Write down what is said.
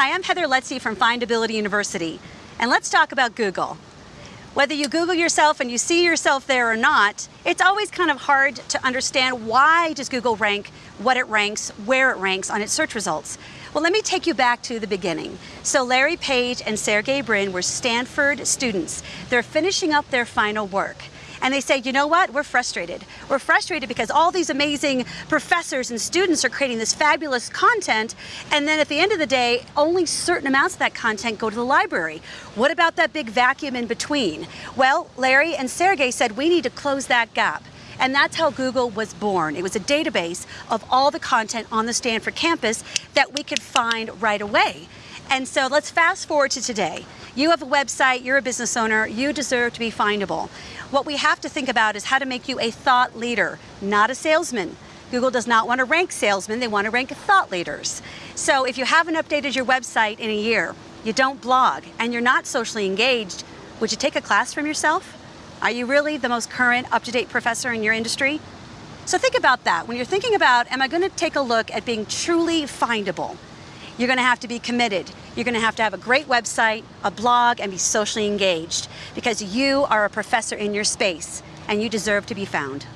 Hi, I'm Heather Lutze from Findability University, and let's talk about Google. Whether you Google yourself and you see yourself there or not, it's always kind of hard to understand why does Google rank, what it ranks, where it ranks on its search results. Well, let me take you back to the beginning. So Larry Page and Sergey Brin were Stanford students. They're finishing up their final work and they say, you know what, we're frustrated. We're frustrated because all these amazing professors and students are creating this fabulous content, and then at the end of the day, only certain amounts of that content go to the library. What about that big vacuum in between? Well, Larry and Sergey said, we need to close that gap. And that's how Google was born. It was a database of all the content on the Stanford campus that we could find right away. And so let's fast forward to today. You have a website, you're a business owner, you deserve to be findable. What we have to think about is how to make you a thought leader, not a salesman. Google does not want to rank salesmen, they want to rank thought leaders. So if you haven't updated your website in a year, you don't blog, and you're not socially engaged, would you take a class from yourself? Are you really the most current, up-to-date professor in your industry? So think about that. When you're thinking about, am I going to take a look at being truly findable? You're going to have to be committed. You're going to have to have a great website, a blog, and be socially engaged because you are a professor in your space and you deserve to be found.